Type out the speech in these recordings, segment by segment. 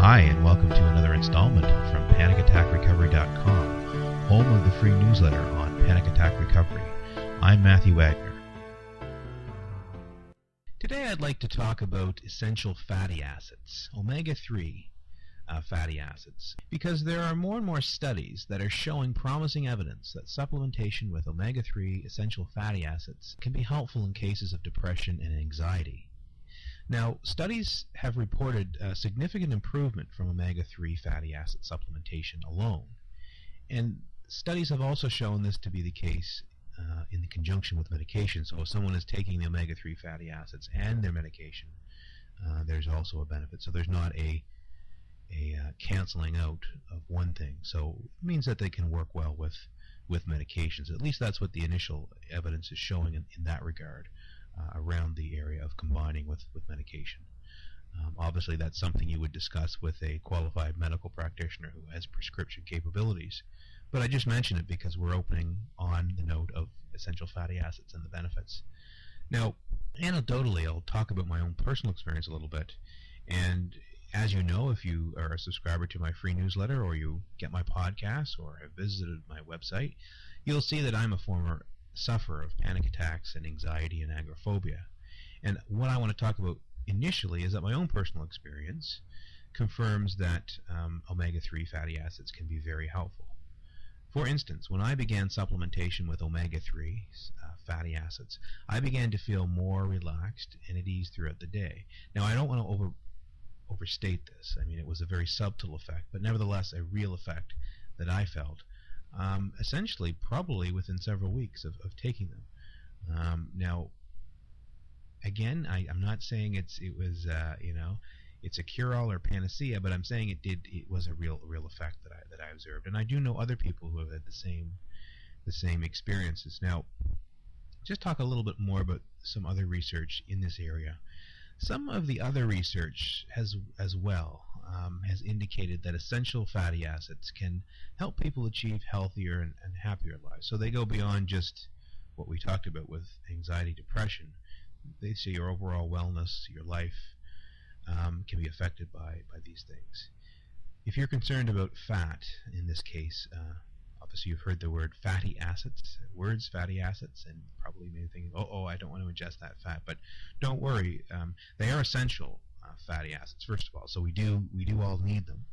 Hi, and welcome to another installment from PanicAttackRecovery.com, home of the free newsletter on panic attack recovery. I'm Matthew Wagner. Today I'd like to talk about essential fatty acids, omega 3 uh, fatty acids, because there are more and more studies that are showing promising evidence that supplementation with omega 3 essential fatty acids can be helpful in cases of depression and anxiety. Now, studies have reported a significant improvement from omega-3 fatty acid supplementation alone. And studies have also shown this to be the case uh, in conjunction with medication. So if someone is taking the omega-3 fatty acids and their medication, uh, there's also a benefit. So there's not a a uh, canceling out of one thing. So it means that they can work well with with medications. At least that's what the initial evidence is showing in, in that regard uh, around the area of combining with, with medication. Um, obviously, that's something you would discuss with a qualified medical practitioner who has prescription capabilities. But I just mention it because we're opening on the note of essential fatty acids and the benefits. Now, anecdotally, I'll talk about my own personal experience a little bit. And as you know, if you are a subscriber to my free newsletter or you get my podcast or have visited my website, you'll see that I'm a former suffer of panic attacks and anxiety and agoraphobia. And what I want to talk about initially is that my own personal experience confirms that um, omega-3 fatty acids can be very helpful. For instance, when I began supplementation with omega-3 uh, fatty acids, I began to feel more relaxed and at ease throughout the day. Now, I don't want to over, overstate this. I mean, it was a very subtle effect, but nevertheless a real effect that I felt um, essentially probably within several weeks of, of taking them. Um, now, again, I, am not saying it's it was uh, you know it's a cure-all or panacea, but I'm saying it did it was a real real effect that I that I observed, and I do know other people who have had the same the same experiences. Now, just talk a little bit more about some other research in this area. Some of the other research has as well um, has indicated that essential fatty acids can help people achieve healthier and, and happier lives. So they go beyond just what we talked about with anxiety, depression. They say your overall wellness, your life, um, can be affected by, by these things. If you're concerned about fat, in this case, uh, obviously you've heard the word fatty acids, words fatty acids, and probably may think, oh, oh, I don't want to ingest that fat. But don't worry, um, they are essential fatty acids first of all. So we do we do all need them.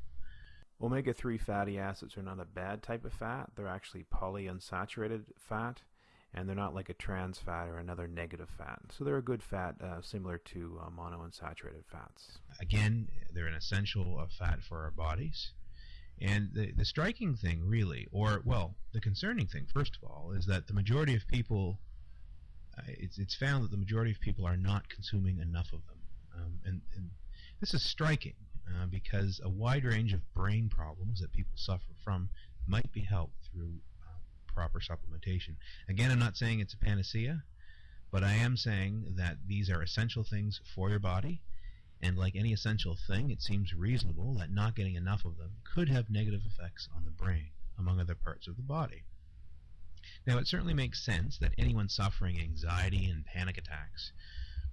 Omega-3 fatty acids are not a bad type of fat. They're actually polyunsaturated fat, and they're not like a trans fat or another negative fat. So they're a good fat uh, similar to uh, monounsaturated fats. Again, they're an essential uh, fat for our bodies. And the, the striking thing, really, or, well, the concerning thing, first of all, is that the majority of people, uh, it's, it's found that the majority of people are not consuming enough of them. Um, and, and, this is striking uh, because a wide range of brain problems that people suffer from might be helped through uh, proper supplementation. Again, I'm not saying it's a panacea, but I am saying that these are essential things for your body. And like any essential thing, it seems reasonable that not getting enough of them could have negative effects on the brain, among other parts of the body. Now, it certainly makes sense that anyone suffering anxiety and panic attacks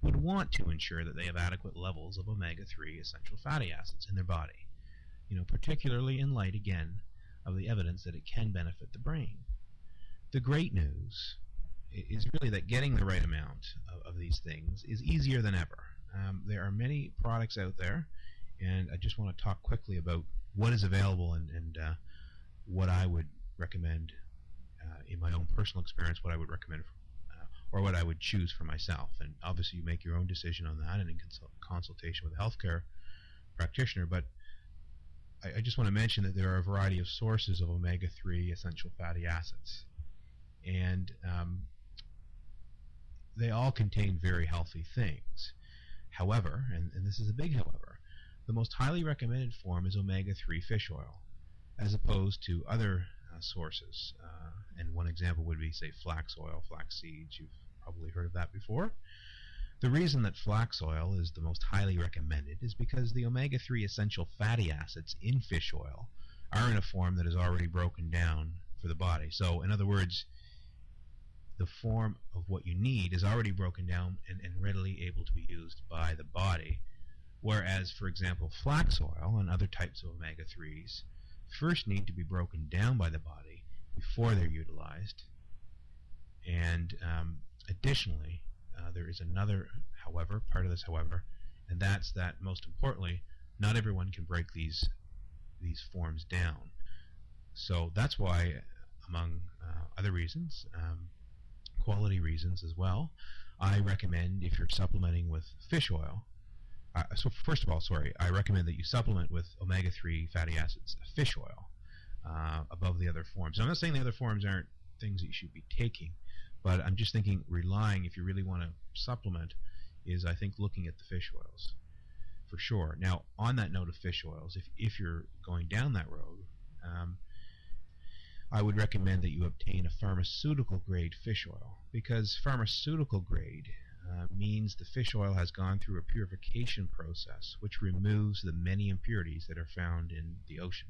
would want to ensure that they have adequate levels of omega-3 essential fatty acids in their body, you know, particularly in light, again, of the evidence that it can benefit the brain. The great news is really that getting the right amount of, of these things is easier than ever. Um, there are many products out there, and I just want to talk quickly about what is available and, and uh, what I would recommend uh, in my own personal experience, what I would recommend for or what I would choose for myself. And obviously, you make your own decision on that and in consult consultation with a healthcare practitioner. But I, I just want to mention that there are a variety of sources of omega 3 essential fatty acids. And um, they all contain very healthy things. However, and, and this is a big however, the most highly recommended form is omega 3 fish oil, as opposed to other uh, sources. Uh, and one example would be, say, flax oil, flax seeds. You've probably heard of that before. The reason that flax oil is the most highly recommended is because the omega-3 essential fatty acids in fish oil are in a form that is already broken down for the body. So, in other words, the form of what you need is already broken down and, and readily able to be used by the body Whereas, for example, flax oil and other types of omega-3s first need to be broken down by the body before they're utilized. And um, additionally, uh, there is another, however, part of this, however, and that's that most importantly, not everyone can break these these forms down. So that's why, among uh, other reasons, um, quality reasons as well, I recommend if you're supplementing with fish oil. Uh, so first of all, sorry, I recommend that you supplement with omega-3 fatty acids, fish oil, uh, above the other forms. I'm not saying the other forms aren't things that you should be taking, but I'm just thinking relying, if you really want to supplement, is I think looking at the fish oils for sure. Now, on that note of fish oils, if, if you're going down that road, um, I would recommend that you obtain a pharmaceutical grade fish oil because pharmaceutical grade uh, means the fish oil has gone through a purification process which removes the many impurities that are found in the ocean.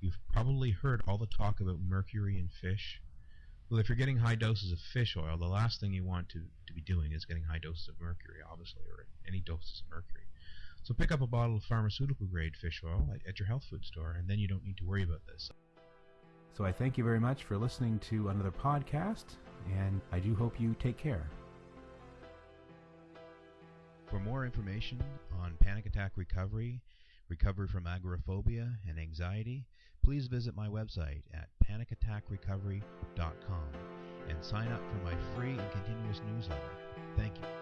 You've probably heard all the talk about mercury in fish. Well, if you're getting high doses of fish oil, the last thing you want to, to be doing is getting high doses of mercury, obviously, or any doses of mercury. So pick up a bottle of pharmaceutical grade fish oil at, at your health food store, and then you don't need to worry about this. So I thank you very much for listening to another podcast, and I do hope you take care. For more information on panic attack recovery, recovery from agoraphobia, and anxiety, please visit my website at panicattackrecovery.com and sign up for my free and continuous newsletter. Thank you.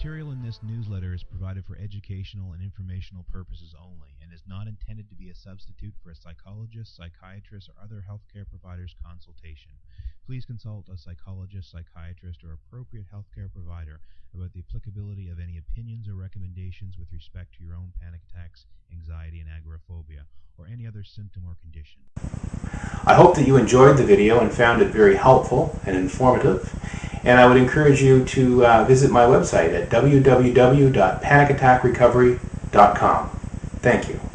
Material in this newsletter is provided for educational and informational purposes only and is not intended to be a substitute for a psychologist, psychiatrist, or other healthcare provider's consultation. Please consult a psychologist, psychiatrist, or appropriate healthcare provider about the applicability of any opinions or recommendations with respect to your own panic attacks, anxiety, and agoraphobia, or any other symptom or condition. I hope that you enjoyed the video and found it very helpful and informative. And I would encourage you to uh, visit my website at www.panicattackrecovery.com. Thank you.